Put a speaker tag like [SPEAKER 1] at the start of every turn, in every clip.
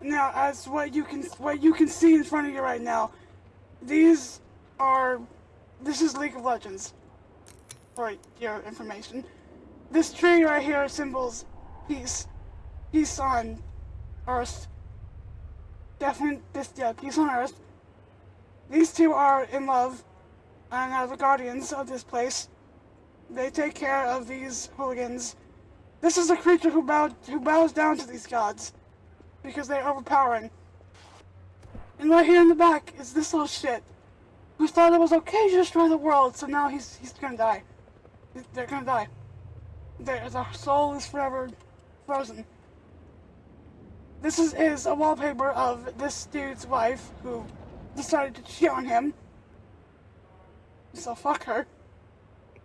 [SPEAKER 1] Now, as what you can what you can see in front of you right now, these are this is League of Legends. For your information, this tree right here symbols peace, peace on Earth. Definitely, this yeah, peace on Earth. These two are in love, and are the guardians of this place. They take care of these hooligans. This is a creature who bowed who bows down to these gods because they're overpowering. And right here in the back is this little shit who thought it was okay to destroy the world, so now he's he's gonna die. They're gonna die. Their, their soul is forever frozen. This is, is a wallpaper of this dude's wife who decided to cheat on him. So fuck her.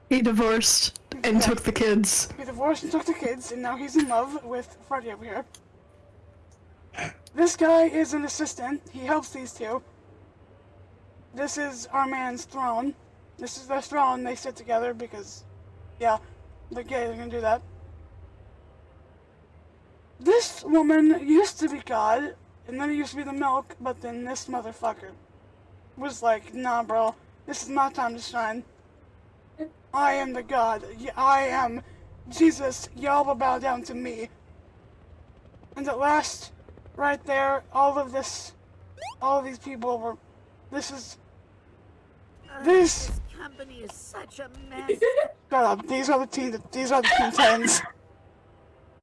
[SPEAKER 2] He divorced and
[SPEAKER 1] Yeah.
[SPEAKER 2] took the kids.
[SPEAKER 1] He divorced and took the kids, and now he's in love with Freddy over here. This guy is an assistant. He helps these two. This is our man's throne. This is their throne. They sit together because, yeah, they're gay. They're gonna do that. This woman used to be God, and then it used to be the milk, but then this motherfucker was like, nah, bro, this is my time to shine. I am the God. I am Jesus. Y'all will bow down to me. And at last, right there, all of this, all of these people were. This is. This.
[SPEAKER 3] This company is such a mess.
[SPEAKER 1] Shut up. These are the team. These are the tens.